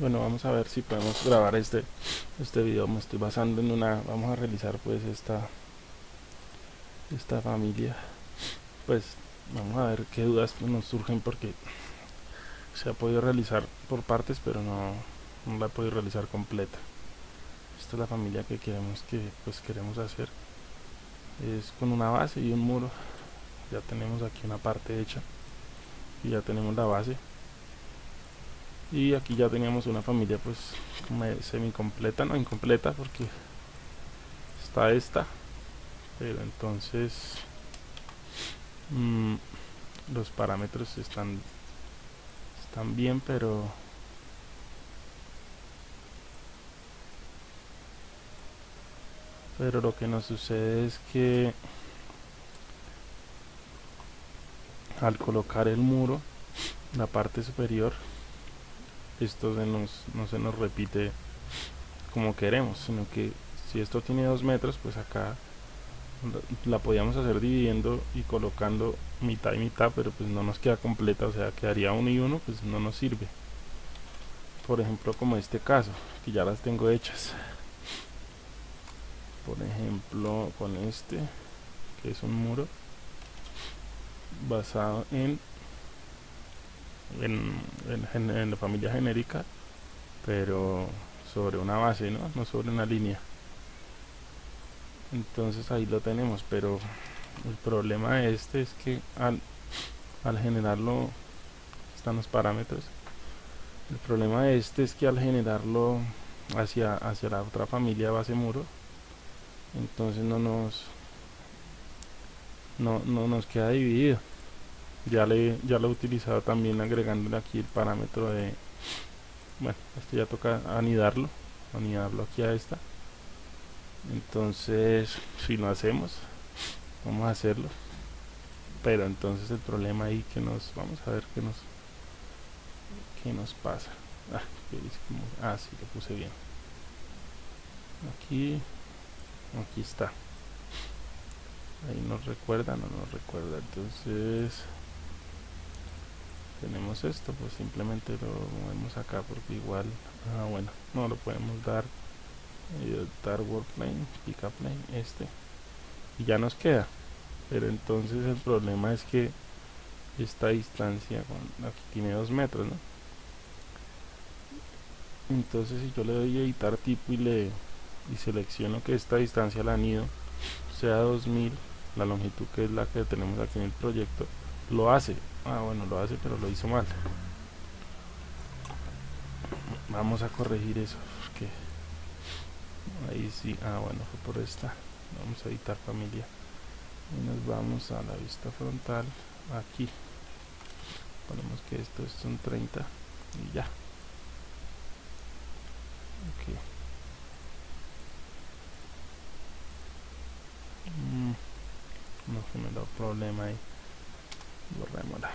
bueno vamos a ver si podemos grabar este este video. Me estoy basando en una vamos a realizar pues esta esta familia. Pues vamos a ver qué dudas nos surgen porque se ha podido realizar por partes pero no, no la he podido realizar completa. Esta es la familia que queremos que pues queremos hacer. Es con una base y un muro. Ya tenemos aquí una parte hecha y ya tenemos la base y aquí ya teníamos una familia pues semi completa no incompleta porque está esta. Pero entonces mmm, los parámetros están están bien pero pero lo que nos sucede es que al colocar el muro la parte superior esto se nos, no se nos repite como queremos sino que si esto tiene dos metros pues acá la podíamos hacer dividiendo y colocando mitad y mitad pero pues no nos queda completa o sea quedaría uno y uno pues no nos sirve. Por ejemplo como este caso que ya las tengo hechas. Por ejemplo con este que es un muro basado en en, en, la familia genérica pero sobre una base ¿no? no sobre una línea. Entonces ahí lo tenemos pero el problema de este es que al, al generarlo están los parámetros. El problema de este es que al generarlo hacia, hacia la otra familia base muro entonces no nos no, no nos queda dividido ya le ya lo he utilizado también agregándole aquí el parámetro de bueno esto ya toca anidarlo anidarlo aquí a esta. Entonces si lo hacemos vamos a hacerlo. Pero entonces el problema ahí que nos vamos a ver qué nos qué nos pasa. Ah, ah sí lo puse bien. Aquí aquí está. Ahí nos recuerda no nos recuerda. Entonces tenemos esto pues simplemente lo movemos acá porque igual ah bueno no lo podemos dar eh, dar plane pick plane este y ya nos queda pero entonces el problema es que esta distancia aquí tiene dos metros ¿no? entonces si yo le doy a editar tipo y le y selecciono que esta distancia al anillo sea 2000 la longitud que es la que tenemos aquí en el proyecto lo hace ah bueno lo hace pero lo hizo mal. Vamos a corregir eso porque ahí sí ah bueno fue por esta. Vamos a editar familia. Y nos vamos a la vista frontal aquí. Ponemos que esto son 30 y ya. Ok. Mm, no generó problema ahí borrémosla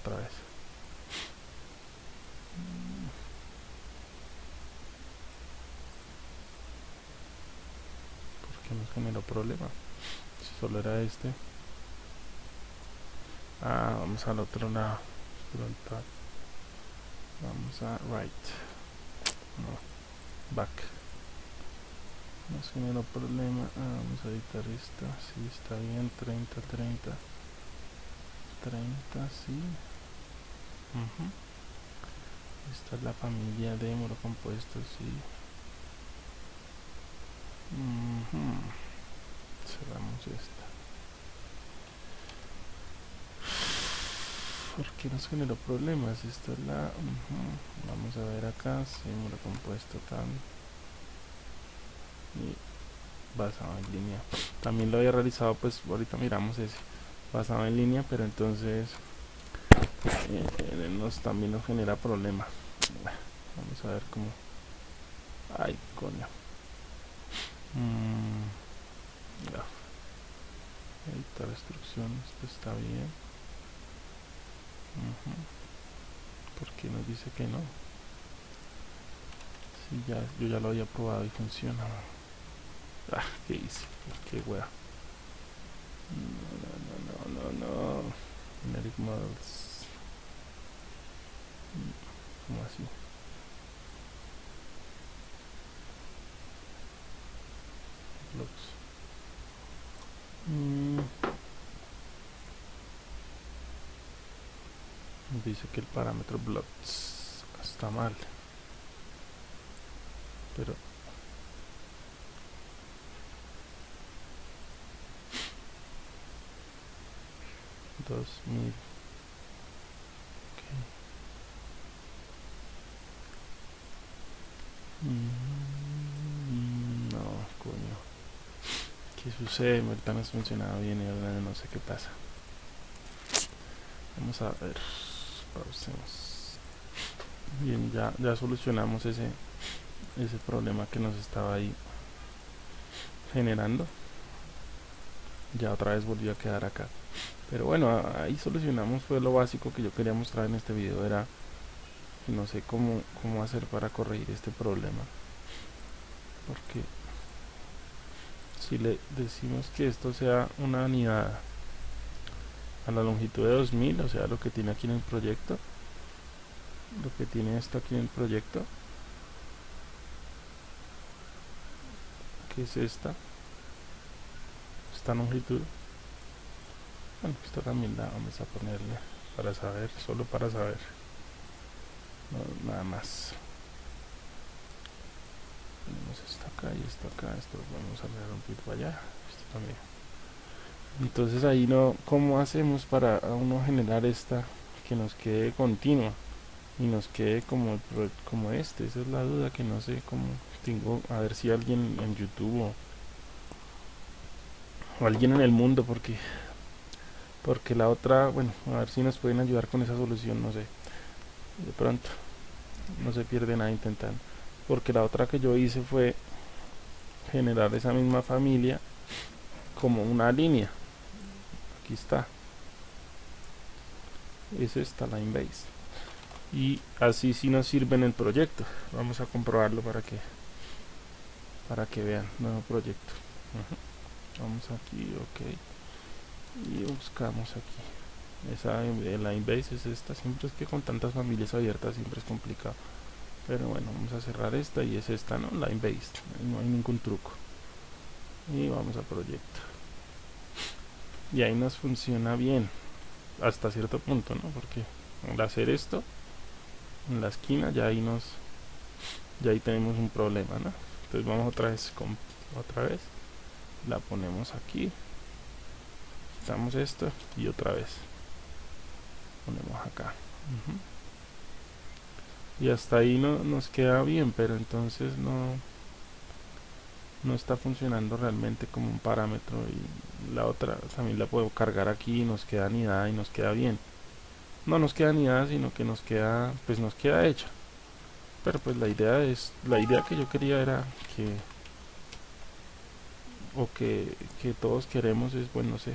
otra vez. ¿por qué nos generó problema? si solo era este. Ah, vamos al otro lado. Vamos a right. No, back. Nos generó problema ah, vamos a editar esta si está bien. 30 30 30 sí. Esta es la familia de muro compuesto sí. Cerramos esta. ¿por qué nos generó problemas? esta es la vamos a ver acá sí, muro compuesto tan. Y basado en línea. También lo había realizado pues ahorita miramos ese basado en línea pero entonces eh, nos, también nos genera problema. Vamos a ver cómo. Ay coño. Mm, editar instrucciones esto está bien. Uh porque nos dice que no si ya yo ya lo había probado y funciona. Ah qué hice qué wea no, no. Generic models. como así blocks mm. dice que el parámetro blocks está mal pero dos mil. Okay. mm, no coño. Qué sucede ahorita no ha funcionado bien y ahora no sé qué pasa. Vamos a ver. Pausemos. Bien ya ya solucionamos ese ese problema que nos estaba ahí generando. Ya otra vez volvió a quedar acá pero bueno ahí solucionamos fue lo básico que yo quería mostrar en este video era que no sé cómo, cómo hacer para corregir este problema. Porque si le decimos que esto sea una unidad a la longitud de 2000 o sea lo que tiene aquí en el proyecto lo que tiene esto aquí en el proyecto que es esta esta longitud bueno esta también la vamos a ponerle para saber solo para saber. Nada más. Tenemos esto acá y esto acá esto vamos a leer un poquito allá esto también. Entonces ahí no cómo hacemos para uno generar esta que nos quede continua y nos quede como como este esa es la duda que no sé cómo tengo a ver si alguien en youtube o o alguien en el mundo porque porque la otra bueno a ver si nos pueden ayudar con esa solución no sé. De pronto no se pierde nada intentando. Porque la otra que yo hice fue generar esa misma familia como una línea. Aquí está. Es esta line base y así sí nos sirve en el proyecto. Vamos a comprobarlo para que para que vean. Nuevo proyecto. Vamos aquí ok y buscamos aquí. Esa line base es esta. Siempre es que con tantas familias abiertas siempre es complicado. Pero bueno vamos a cerrar esta y es esta no line based no hay ningún truco. Y vamos a proyecto y ahí nos funciona bien. Hasta cierto punto no porque al hacer esto en la esquina ya ahí nos ya ahí tenemos un problema no entonces vamos otra vez con otra vez. La ponemos aquí quitamos esto y otra vez ponemos acá. Y hasta ahí no nos queda bien pero entonces no no está funcionando realmente como un parámetro y la otra también la puedo cargar aquí y nos queda anidada y nos queda bien. No nos queda anidada sino que nos queda pues nos queda hecha. Pero pues la idea es la idea que yo quería era que o que, que todos queremos es bueno no sé